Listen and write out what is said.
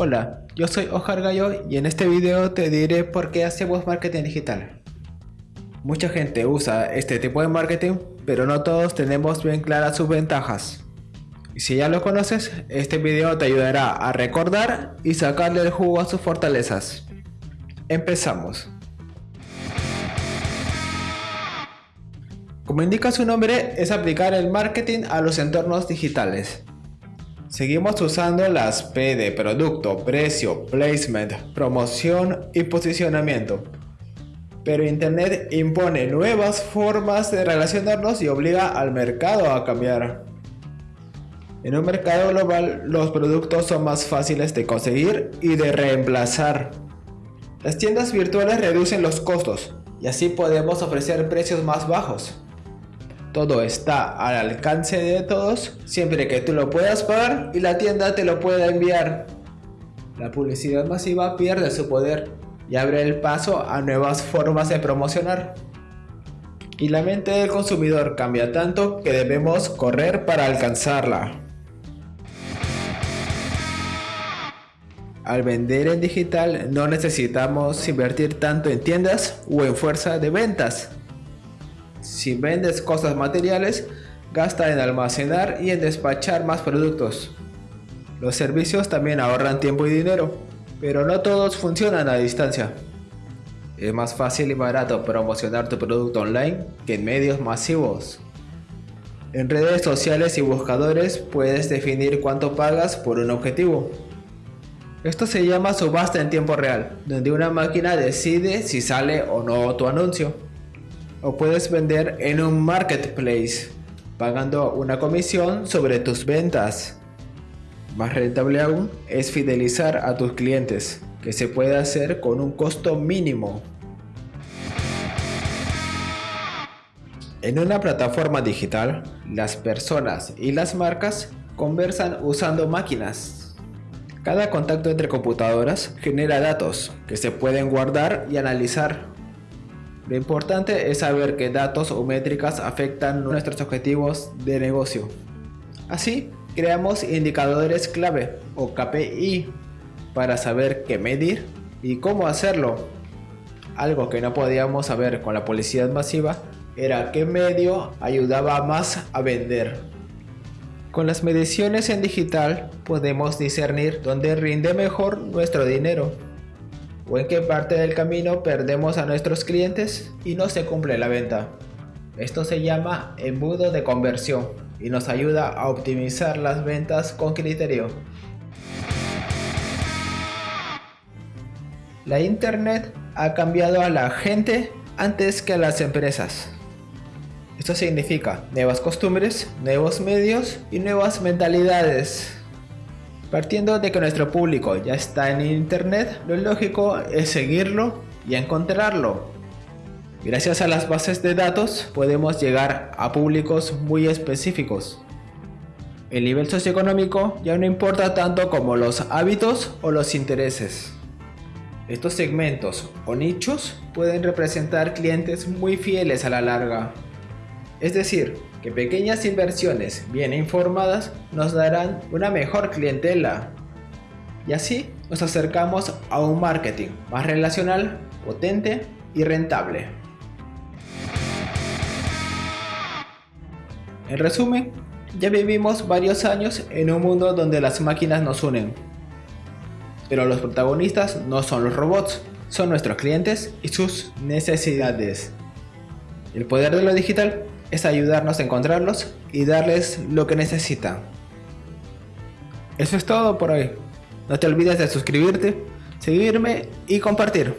Hola, yo soy Oscar Gallo y en este video te diré por qué hacemos marketing digital. Mucha gente usa este tipo de marketing, pero no todos tenemos bien claras sus ventajas. Y si ya lo conoces, este video te ayudará a recordar y sacarle el jugo a sus fortalezas. Empezamos. Como indica su nombre, es aplicar el marketing a los entornos digitales. Seguimos usando las P de producto, precio, placement, promoción y posicionamiento. Pero Internet impone nuevas formas de relacionarnos y obliga al mercado a cambiar. En un mercado global, los productos son más fáciles de conseguir y de reemplazar. Las tiendas virtuales reducen los costos y así podemos ofrecer precios más bajos. Todo está al alcance de todos siempre que tú lo puedas pagar y la tienda te lo pueda enviar. La publicidad masiva pierde su poder y abre el paso a nuevas formas de promocionar. Y la mente del consumidor cambia tanto que debemos correr para alcanzarla. Al vender en digital no necesitamos invertir tanto en tiendas o en fuerza de ventas. Si vendes cosas materiales, gasta en almacenar y en despachar más productos. Los servicios también ahorran tiempo y dinero, pero no todos funcionan a distancia. Es más fácil y barato promocionar tu producto online que en medios masivos. En redes sociales y buscadores puedes definir cuánto pagas por un objetivo. Esto se llama subasta en tiempo real, donde una máquina decide si sale o no tu anuncio o puedes vender en un marketplace pagando una comisión sobre tus ventas. Más rentable aún es fidelizar a tus clientes, que se puede hacer con un costo mínimo. En una plataforma digital, las personas y las marcas conversan usando máquinas. Cada contacto entre computadoras genera datos que se pueden guardar y analizar lo importante es saber qué datos o métricas afectan nuestros objetivos de negocio. Así, creamos indicadores clave o KPI para saber qué medir y cómo hacerlo. Algo que no podíamos saber con la publicidad masiva era qué medio ayudaba más a vender. Con las mediciones en digital podemos discernir dónde rinde mejor nuestro dinero o en qué parte del camino perdemos a nuestros clientes y no se cumple la venta. Esto se llama embudo de conversión y nos ayuda a optimizar las ventas con criterio. La internet ha cambiado a la gente antes que a las empresas. Esto significa nuevas costumbres, nuevos medios y nuevas mentalidades. Partiendo de que nuestro público ya está en internet, lo lógico es seguirlo y encontrarlo. Gracias a las bases de datos podemos llegar a públicos muy específicos. El nivel socioeconómico ya no importa tanto como los hábitos o los intereses. Estos segmentos o nichos pueden representar clientes muy fieles a la larga. Es decir, que pequeñas inversiones bien informadas nos darán una mejor clientela. Y así nos acercamos a un marketing más relacional, potente y rentable. En resumen, ya vivimos varios años en un mundo donde las máquinas nos unen. Pero los protagonistas no son los robots, son nuestros clientes y sus necesidades. El poder de lo digital es ayudarnos a encontrarlos y darles lo que necesitan. Eso es todo por hoy. No te olvides de suscribirte, seguirme y compartir.